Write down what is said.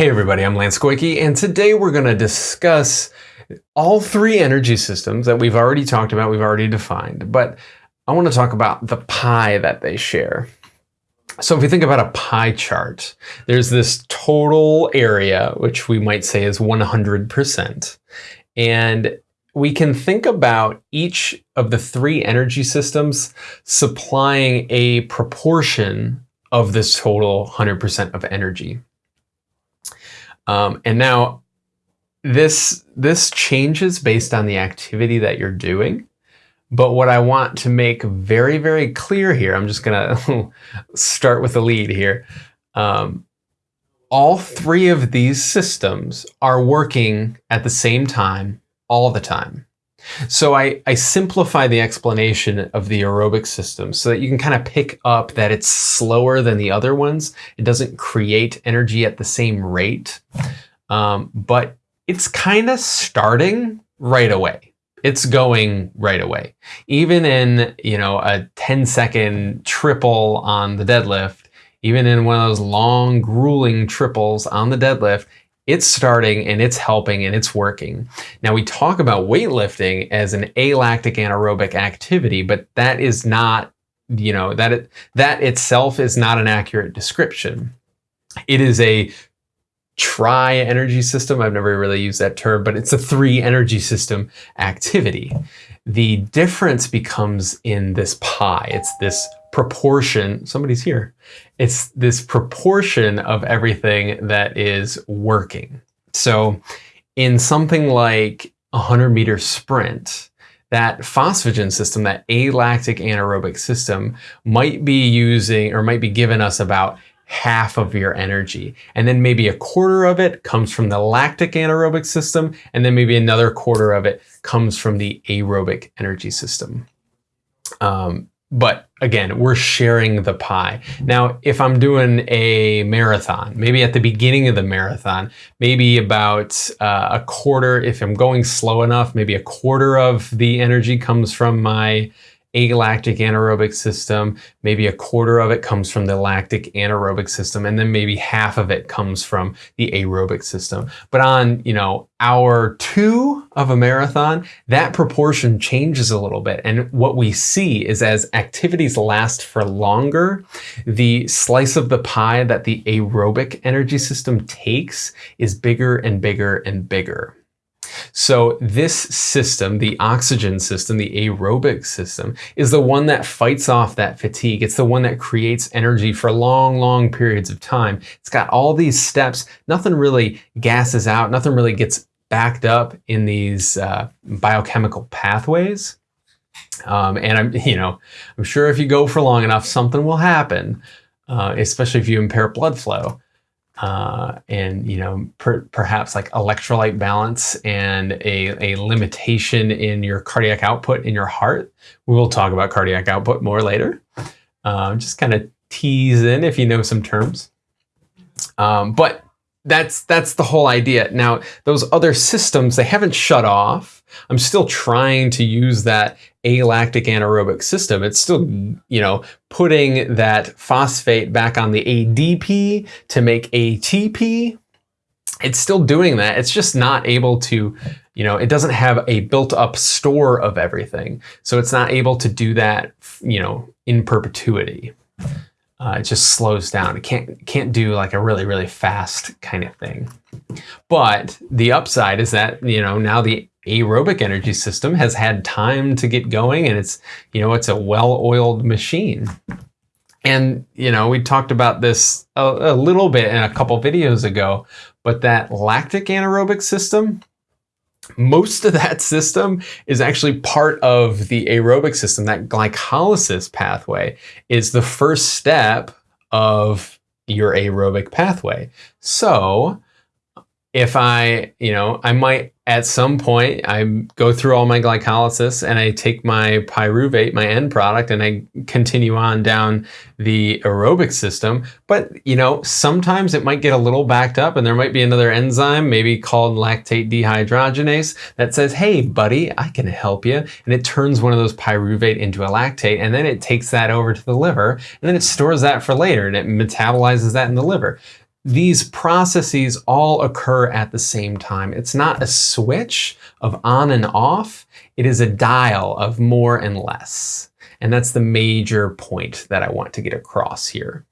Hey everybody, I'm Lance Goyke, and today we're going to discuss all three energy systems that we've already talked about, we've already defined, but I want to talk about the pie that they share. So if you think about a pie chart, there's this total area, which we might say is 100%. And we can think about each of the three energy systems supplying a proportion of this total 100% of energy. Um, and now this, this changes based on the activity that you're doing. But what I want to make very, very clear here, I'm just going to start with the lead here. Um, all three of these systems are working at the same time all the time. So I, I simplify the explanation of the aerobic system so that you can kind of pick up that it's slower than the other ones. It doesn't create energy at the same rate, um, but it's kind of starting right away. It's going right away. Even in, you know, a 10 second triple on the deadlift, even in one of those long grueling triples on the deadlift, it's starting and it's helping and it's working. Now we talk about weightlifting as an alactic anaerobic activity, but that is not, you know, that it, that itself is not an accurate description. It is a tri energy system. I've never really used that term, but it's a three energy system activity. The difference becomes in this pie. It's this proportion, somebody's here. It's this proportion of everything that is working. So in something like a 100 meter sprint, that phosphagen system, that alactic anaerobic system might be using or might be giving us about half of your energy. And then maybe a quarter of it comes from the lactic anaerobic system. And then maybe another quarter of it comes from the aerobic energy system. Um, but again, we're sharing the pie. Now, if I'm doing a marathon, maybe at the beginning of the marathon, maybe about uh, a quarter, if I'm going slow enough, maybe a quarter of the energy comes from my alactic anaerobic system, maybe a quarter of it comes from the lactic anaerobic system, and then maybe half of it comes from the aerobic system. But on, you know, hour two of a marathon, that proportion changes a little bit. And what we see is as activities last for longer, the slice of the pie that the aerobic energy system takes is bigger and bigger and bigger. So this system, the oxygen system, the aerobic system, is the one that fights off that fatigue. It's the one that creates energy for long, long periods of time. It's got all these steps. Nothing really gasses out. Nothing really gets backed up in these uh, biochemical pathways. Um, and I'm, you know, I'm sure if you go for long enough, something will happen, uh, especially if you impair blood flow uh, and you know per, perhaps like electrolyte balance and a, a limitation in your cardiac output in your heart. We will talk about cardiac output more later. Um, just kind of tease in if you know some terms. Um, but that's that's the whole idea. Now, those other systems, they haven't shut off. I'm still trying to use that alactic anaerobic system. It's still, you know, putting that phosphate back on the ADP to make ATP. It's still doing that. It's just not able to, you know, it doesn't have a built up store of everything. So it's not able to do that, you know, in perpetuity uh, it just slows down. It can't can't do like a really really fast kind of thing. But the upside is that you know now the aerobic energy system has had time to get going, and it's you know it's a well-oiled machine. And you know we talked about this a, a little bit in a couple videos ago, but that lactic anaerobic system most of that system is actually part of the aerobic system. That glycolysis pathway is the first step of your aerobic pathway. So if I, you know, I might at some point I go through all my glycolysis and I take my pyruvate, my end product, and I continue on down the aerobic system. But, you know, sometimes it might get a little backed up and there might be another enzyme, maybe called lactate dehydrogenase, that says, hey, buddy, I can help you. And it turns one of those pyruvate into a lactate and then it takes that over to the liver and then it stores that for later and it metabolizes that in the liver these processes all occur at the same time. It's not a switch of on and off, it is a dial of more and less. And that's the major point that I want to get across here.